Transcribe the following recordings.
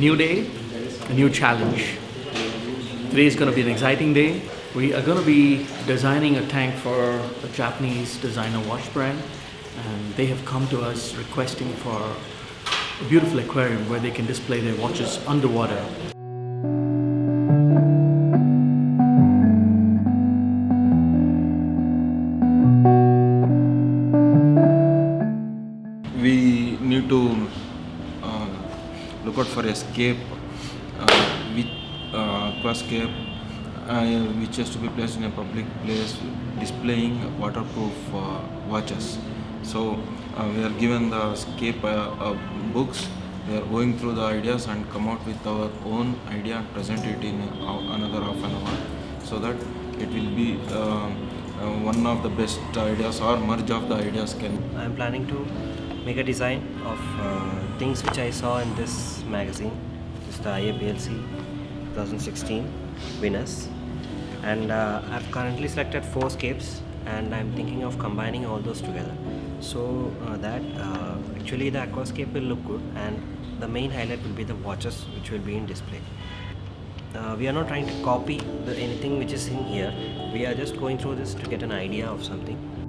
new day, a new challenge. Today is going to be an exciting day. We are going to be designing a tank for a Japanese designer watch brand and they have come to us requesting for a beautiful aquarium where they can display their watches underwater. Escape uh, with uh, aquascape uh, which has to be placed in a public place displaying waterproof uh, watches. So uh, we are given the escape uh, uh, books. We are going through the ideas and come out with our own idea and present it in uh, another half an hour. So that it will be uh, uh, one of the best ideas or merge of the ideas can I'm planning to make a design of uh, things which I saw in this magazine. It's the IAPLC 2016 winners. And uh, I've currently selected four scapes and I'm thinking of combining all those together. So uh, that uh, actually the aquascape will look good and the main highlight will be the watches which will be in display. Uh, we are not trying to copy the, anything which is in here. We are just going through this to get an idea of something.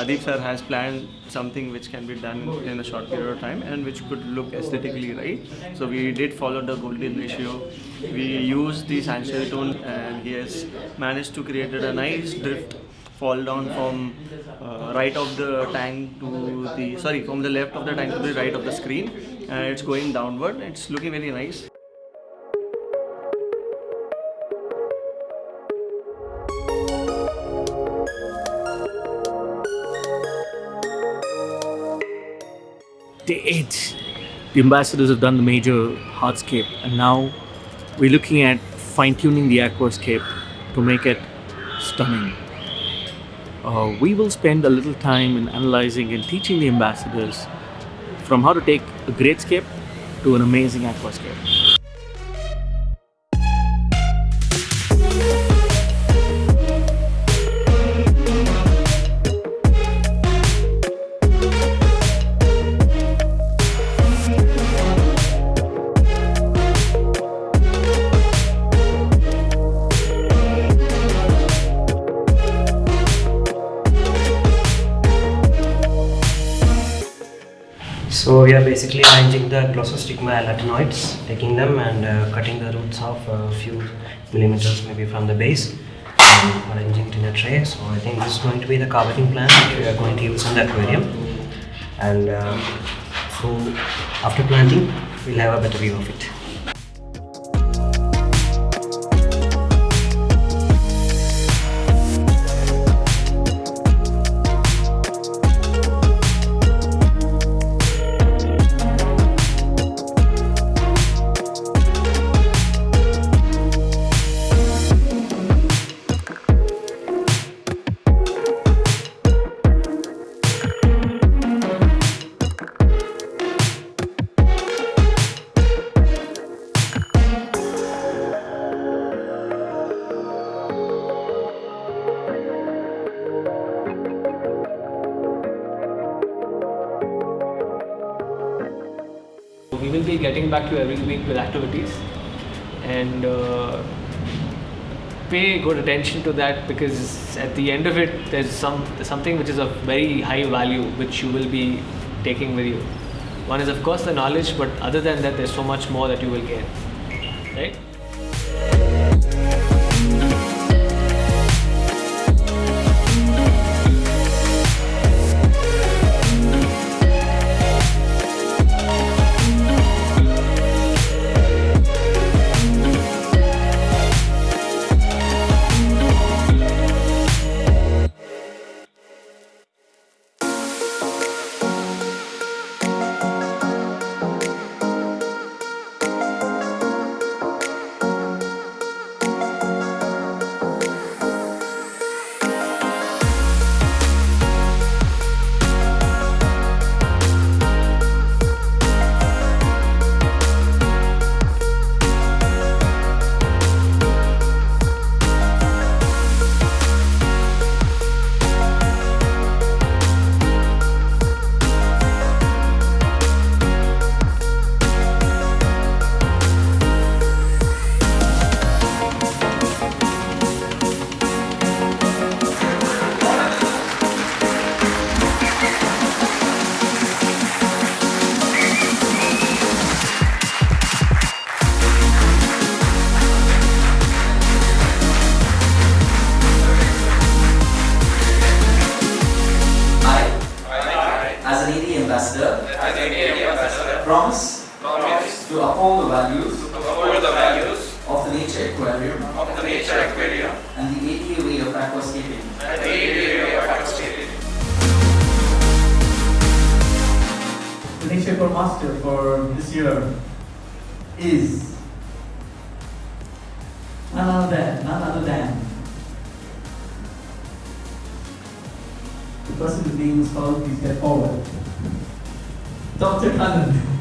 Adib sir has planned something which can be done in a short period of time and which could look aesthetically right. So we did follow the golden ratio. We used the sandshell tone and he has managed to create a nice drift fall down from uh, right of the tank to the sorry from the left of the tank to the right of the screen and it's going downward. It's looking very nice. 8. The ambassadors have done the major hardscape and now we're looking at fine tuning the aquascape to make it stunning. Uh, we will spend a little time in analyzing and teaching the ambassadors from how to take a great scape to an amazing aquascape. So we are basically arranging the glossostigma elatinoides, taking them and uh, cutting the roots off a few millimeters maybe from the base and arranging it in a tray. So I think this is going to be the carpeting plant that we are going to use in the aquarium. And uh, so after planting, we'll have a better view of it. Getting back to you every week with activities. And uh, pay good attention to that because at the end of it there's some something which is of very high value which you will be taking with you. One is of course the knowledge but other than that there's so much more that you will gain. Right promise, to uphold the values, of the nature aquarium, and the ADA way of aquascaping. The next paper master for this year is none other than, none other than the person whose name is called, please get forward. Dr. Kannan.